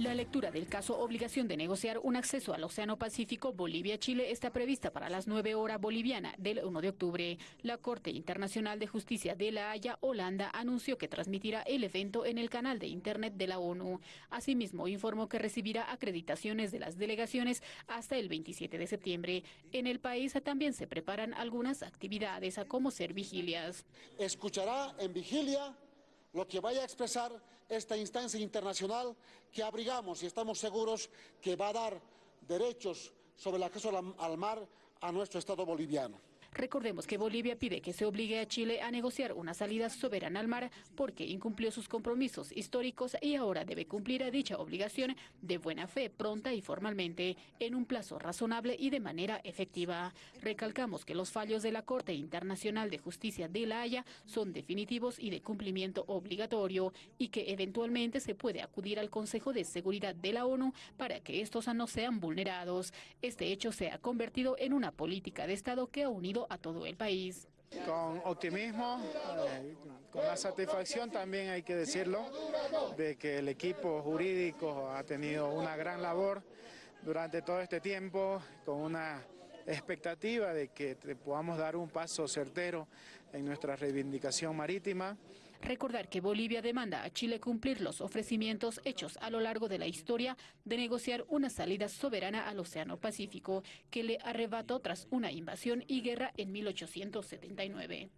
La lectura del caso Obligación de negociar un acceso al Océano Pacífico Bolivia-Chile está prevista para las 9 horas boliviana del 1 de octubre. La Corte Internacional de Justicia de La Haya, Holanda, anunció que transmitirá el evento en el canal de Internet de la ONU. Asimismo, informó que recibirá acreditaciones de las delegaciones hasta el 27 de septiembre. En el país también se preparan algunas actividades, como ser vigilias. Escuchará en vigilia lo que vaya a expresar esta instancia internacional que abrigamos y estamos seguros que va a dar derechos sobre el acceso al mar a nuestro Estado boliviano. Recordemos que Bolivia pide que se obligue a Chile a negociar una salida soberana al mar porque incumplió sus compromisos históricos y ahora debe cumplir dicha obligación de buena fe, pronta y formalmente, en un plazo razonable y de manera efectiva. Recalcamos que los fallos de la Corte Internacional de Justicia de La Haya son definitivos y de cumplimiento obligatorio y que eventualmente se puede acudir al Consejo de Seguridad de la ONU para que estos no sean vulnerados. Este hecho se ha convertido en una política de Estado que ha unido a todo el país. Con optimismo, con la satisfacción también hay que decirlo, de que el equipo jurídico ha tenido una gran labor durante todo este tiempo, con una expectativa de que podamos dar un paso certero en nuestra reivindicación marítima. Recordar que Bolivia demanda a Chile cumplir los ofrecimientos hechos a lo largo de la historia de negociar una salida soberana al Océano Pacífico que le arrebató tras una invasión y guerra en 1879.